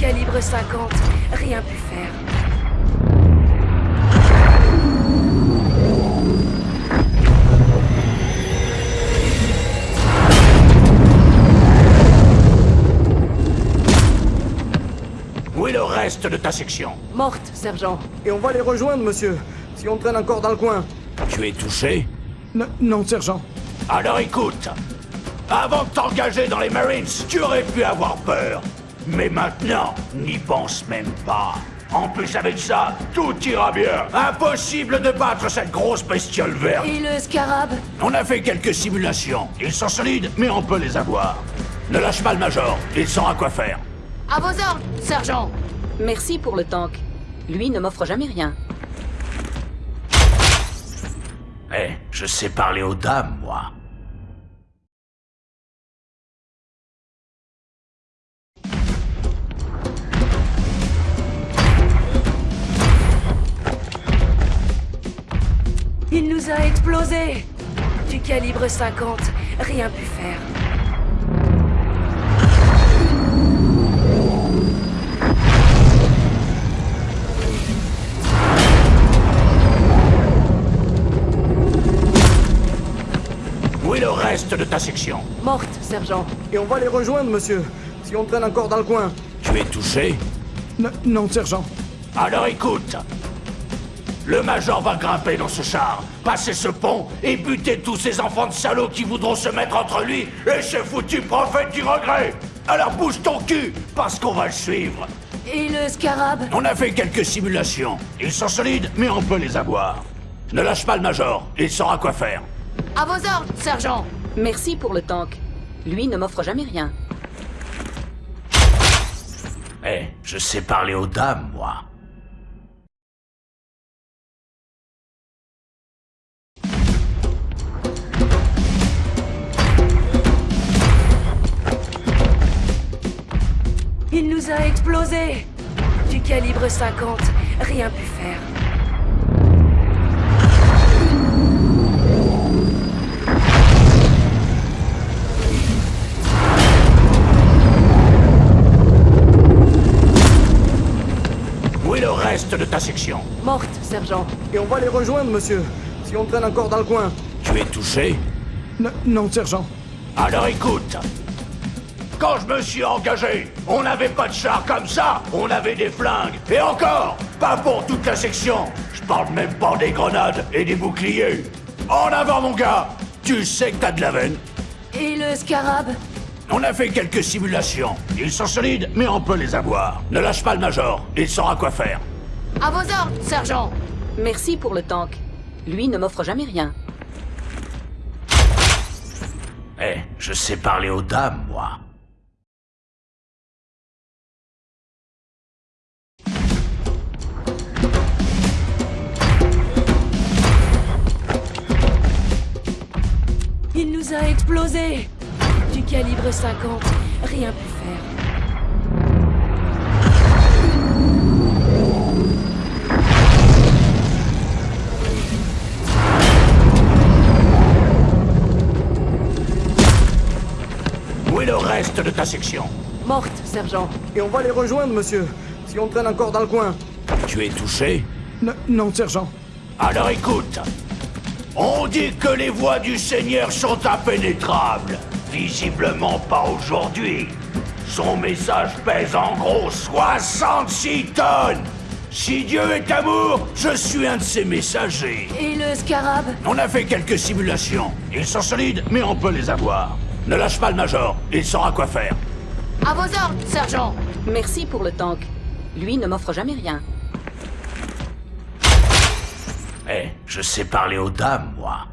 calibre 50, rien pu faire. Où est le reste de ta section Morte, sergent. Et on va les rejoindre, monsieur, si on traîne encore dans le coin. Tu es touché N- non, sergent. Alors écoute, avant de t'engager dans les Marines, tu aurais pu avoir peur. Mais maintenant, n'y pense même pas. En plus avec ça, tout ira bien. Impossible de battre cette grosse bestiole verte. Et le scarab? On a fait quelques simulations. Ils sont solides, mais on peut les avoir. Ne lâche pas le Major, il saura quoi faire. À vos ordres, sergent Merci pour le tank. Lui ne m'offre jamais rien. Eh, je sais parler aux dames, moi. A explosé Du calibre 50, rien pu faire. Où est le reste de ta section Morte, sergent. Et on va les rejoindre, monsieur, si on traîne encore dans le coin. Tu es touché N- non, sergent. Alors écoute Le Major va grimper dans ce char, passer ce pont et buter tous ces enfants de salauds qui voudront se mettre entre lui et ce foutu prophète du regret Alors bouge ton cul, parce qu'on va le suivre Et le scarab? On a fait quelques simulations. Ils sont solides, mais on peut les avoir. Ne lâche pas le Major, il saura quoi faire. À vos ordres, sergent Merci pour le tank. Lui ne m'offre jamais rien. Eh, je sais parler aux dames, moi. Il nous a explosé Du calibre 50, rien pu faire. Où est le reste de ta section Morte, sergent. Et on va les rejoindre, monsieur, si on traîne encore dans le coin. Tu es touché N- non, sergent. Alors écoute Quand je me suis engagé, on n'avait pas de char comme ça, on avait des flingues. Et encore, pas pour toute la section. Je parle même pas des grenades et des boucliers. En avant mon gars Tu sais que t'as de la veine. Et le scarab? On a fait quelques simulations. Ils sont solides, mais on peut les avoir. Ne lâche pas le Major, il saura quoi faire. À vos ordres, sergent Merci pour le tank. Lui ne m'offre jamais rien. Eh, je sais parler aux dames, moi. Il nous a explosé Du calibre 50, rien pu faire. Où est le reste de ta section Morte, sergent. Et on va les rejoindre, monsieur, si on traîne encore dans le coin. Tu es touché N- non, sergent. Alors écoute, on dit que les voies du Seigneur sont impénétrables. Visiblement pas aujourd'hui. Son message pèse en gros 66 tonnes. Si Dieu est amour, je suis un de ses messagers. Et le scarab? On a fait quelques simulations. Ils sont solides, mais on peut les avoir. Ne lâche pas le Major, il saura quoi faire. À vos ordres, sergent Merci pour le tank. Lui ne m'offre jamais rien. Eh, je sais parler aux dames, moi.